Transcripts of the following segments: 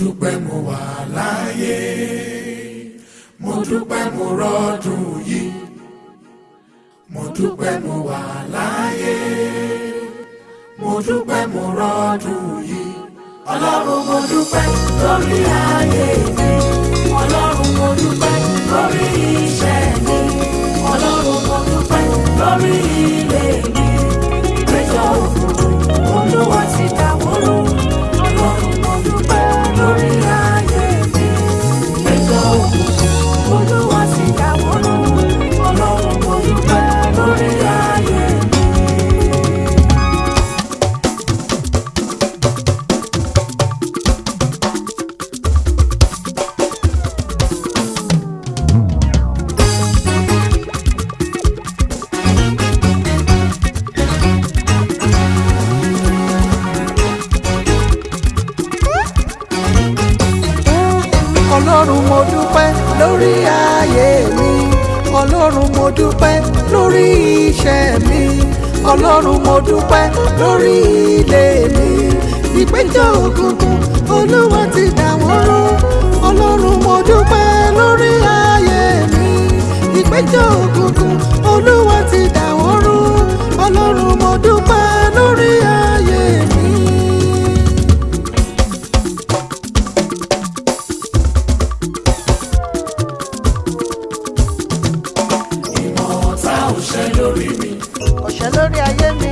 dúpẹ́ mo wà láyé mo dúpẹ́ mo rọ́dún yìí mo dúpẹ́ mo wà láyé mo dúpẹ́ mo rọ́dún yìí ọlọ́run mo dúpẹ́ lórí ayé mi. ọlọ́run mo dúpẹ́ lórí ayé mi ọlọ́run mo dúpẹ́ lórí iṣẹ́ mi ọlọ́run mo dúpẹ́ lórí ilé mi ìpẹ́jọ́ òkùnkùn olúwa ti dà ọlọ́run. lórí mi. ọ̀sẹ̀ lórí ayé mi.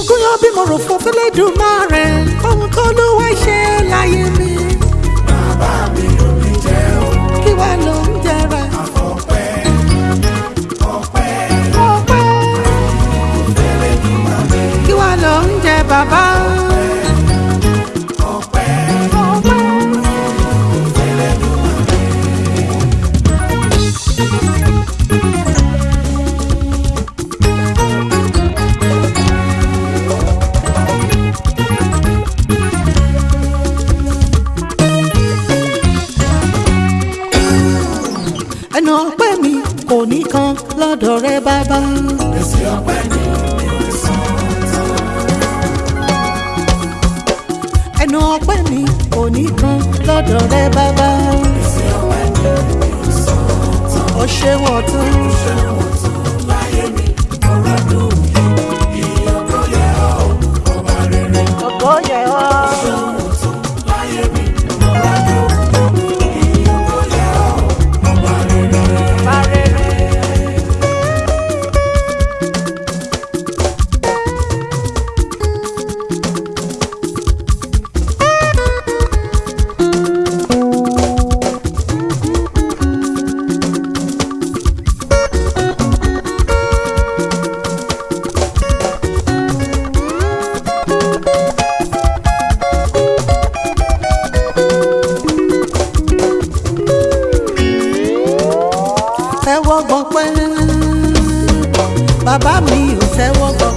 ogún yóò bímọ rò fún Elédùmarè ohun kọ́ ló wá ṣe láyé mi. bàbá mi ló mi jẹ́ o. kí wàá lọ. ẹnu ọpẹ́ mi kò ní kan lọ́dọ̀ rẹ bàbá. èsì ọpẹ́ mi kò sàn tán. ẹnu ọpẹ́ mi kò ní kan lọ́dọ̀ rẹ bàbá. èsì ọpẹ́ mi kò sàn tán. ó ṣe wọ̀ bàbá mi ò tẹ́wọ́ gbà.